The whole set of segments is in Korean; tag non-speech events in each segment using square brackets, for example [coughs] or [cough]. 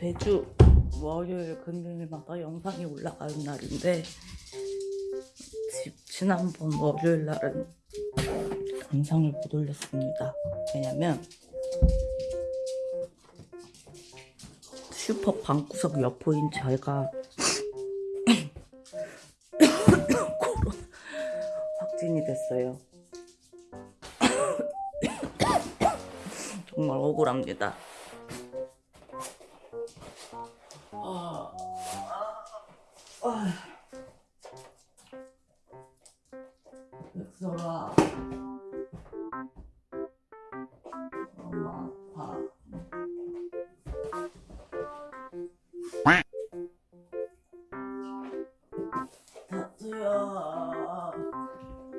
매주 월요일 금요일마다 영상이 올라가는 날인데 지, 지난번 월요일 날은 영상을 못 올렸습니다. 왜냐면 슈퍼 방구석 여포인 제가 [coughs] 코로나 확진이 됐어요. [coughs] 정말 억울합니다.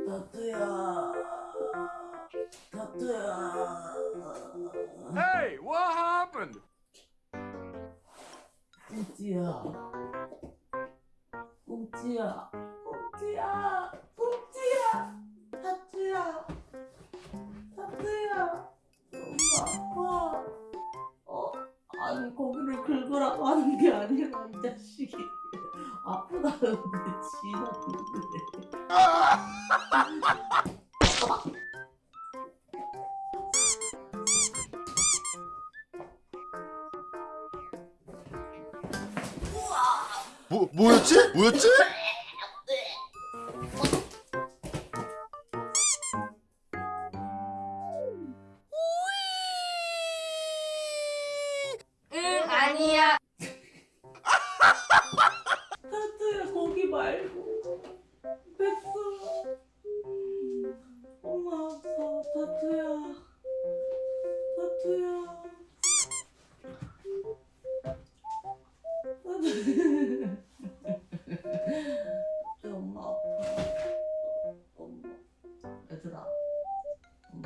다투야, 다투야. Hey, what happened? 꽁지야. 꽁지야. 꽁지야. 꽁지야. 타투야. 타투야. 너무 아파. 어? 아니 거기를 긁으라고 하는 게 아니라 이 자식이. 아프다는데 지나는데 [laughs] 뭐 뭐였지? 뭐였지?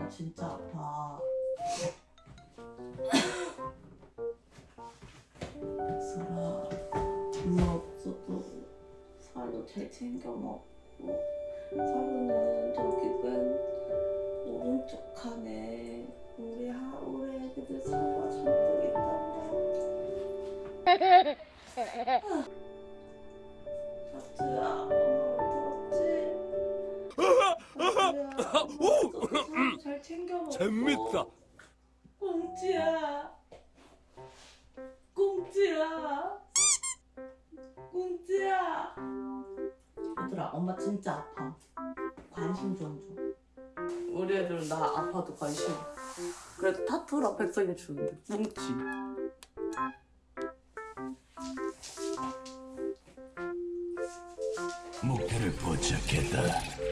진짜 아파 얘들아 엄마 없어도 살도 잘 챙겨 먹고 살은 저기 맨 오른쪽 칸에 우리 하 우리 애기들 살과 잔뜩 있단다. 하트야 엄마 들었지? [laughs] 잘 챙겨 먹고. 재밌다. 꽁지야. 꽁지야. 꽁지야. 얘들아 엄마 진짜 아파. 관심 좀 줘. 우리 애들은 나 아파도 관심 그래도 타투랑 백성이 주는데 뭉치. 목표를 포착했다.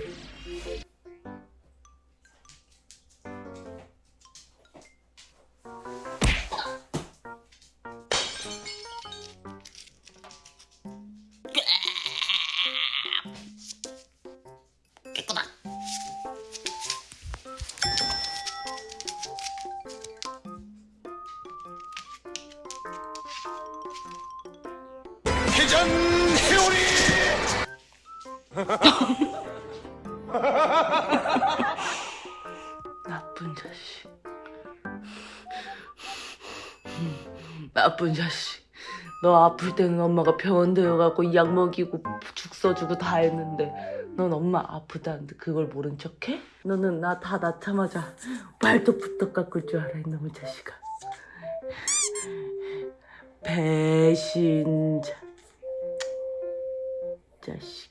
회전 회오리. [laughs] 나쁜 자식. 나쁜 자식. 너 아플 때는 엄마가 병원 데려가고 약 먹이고 죽 써주고 다 했는데 넌 엄마 아프다는데 그걸 모른 척해? 너는 나 다 낳자마자 발톱부터 깎을 줄 알아 이놈의 자식아. 배신자 자식.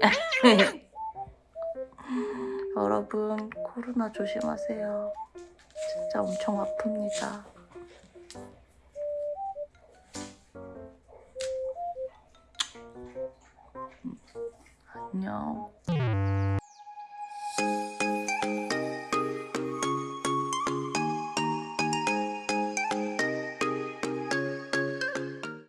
[laughs] 여러분 코로나 조심하세요. 진짜 엄청 아픕니다. 안녕